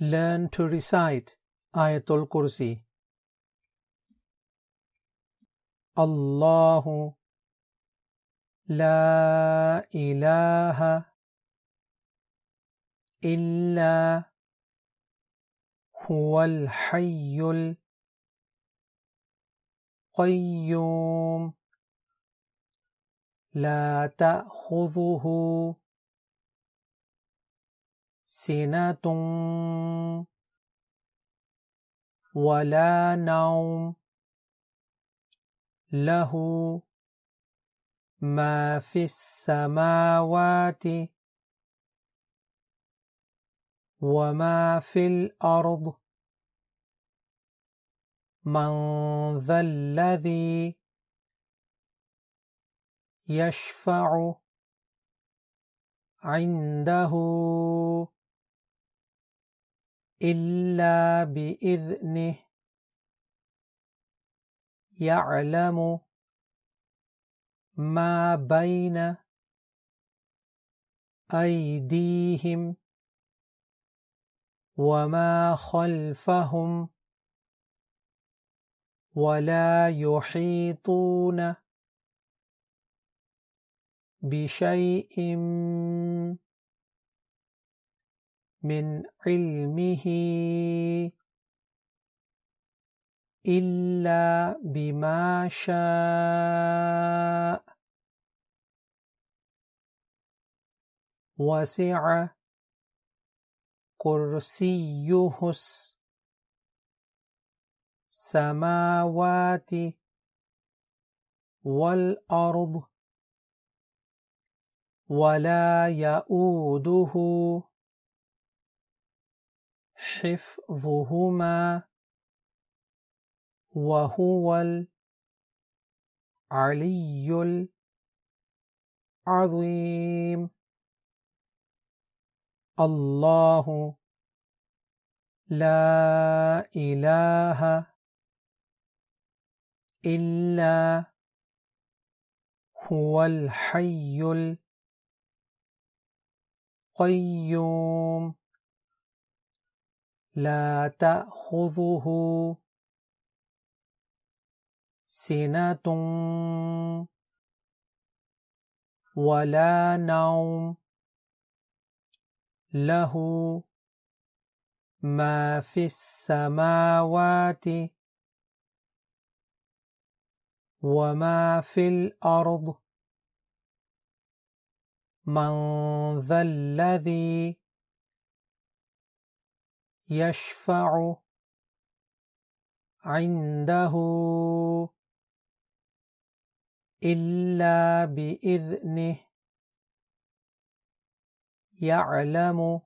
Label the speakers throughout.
Speaker 1: learn to recite Ayatul Kursi. الله لا إله إلا هو الحي القيوم لا تأخذه سنة ولا نوم له ما في السماوات وما في الأرض من ذا الذي يشفع عنده إلا بإذنه. يعلم ما بين أيديهم وما خلفهم ولا يحيطون بشيء من علمه إلا بما شاء. وسع كرسيه السماوات والأرض ولا يؤوده حفظهما وهو العلي العظيم. الله لا إله إلا هو الحي القيوم. لا تأخذه سنة ولا نوم. له ما في السماوات وما في الأرض. من ذا الذي يشفع عنده إلا بإذنه. يعلم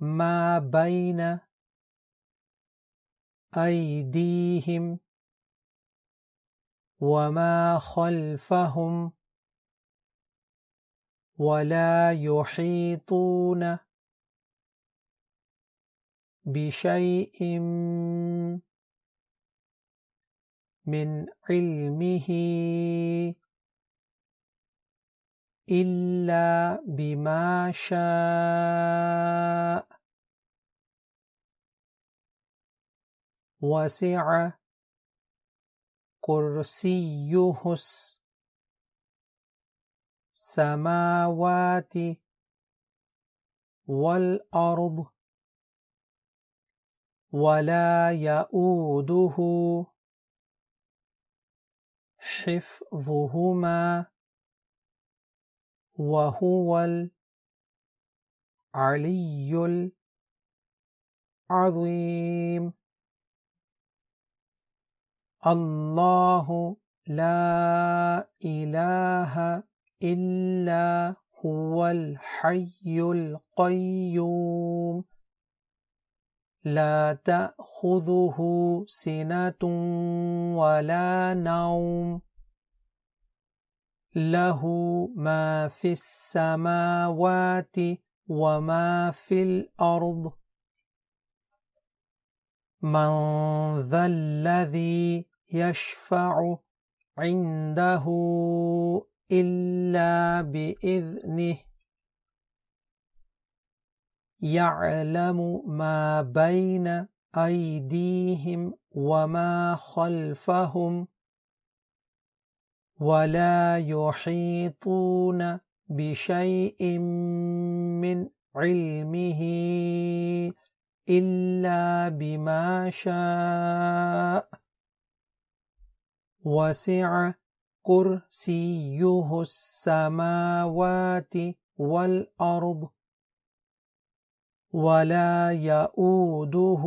Speaker 1: ما بين أيديهم وما خلفهم ولا يحيطون بشيء من علمه إلا بما شاء. وسع كرسيه السماوات والأرض ولا يؤوده حفظهما وهو العلي العظيم. الله لا إله إلا هو الحي القيوم. لا تأخذه سنة ولا نوم. له ما في السماوات وما في الأرض. من ذا الذي يشفع عنده إلا بإذنه. يعلم ما بين أيديهم وما خلفهم ولا يحيطون بشيء من علمه إلا بما شاء. وسع كرسيه السماوات والأرض ولا يؤوده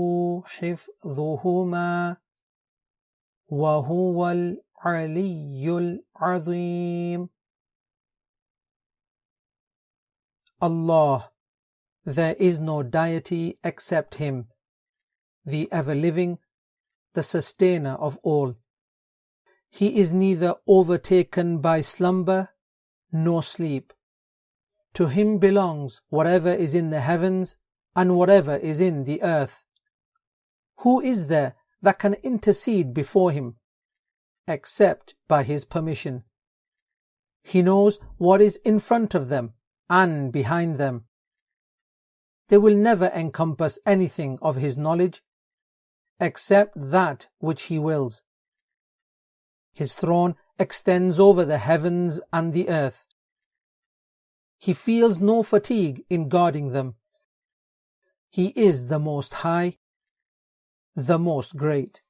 Speaker 1: حفظهما وهو العلي العظيم Allah There is no deity except Him, the ever-living, the sustainer of all. He is neither overtaken by slumber nor sleep. To Him belongs whatever is in the heavens and whatever is in the earth. Who is there that can intercede before Him except by His permission? He knows what is in front of them and behind them they will never encompass anything of his knowledge except that which he wills. His throne extends over the heavens and the earth. He feels no fatigue in guarding them. He is the Most High, the Most Great.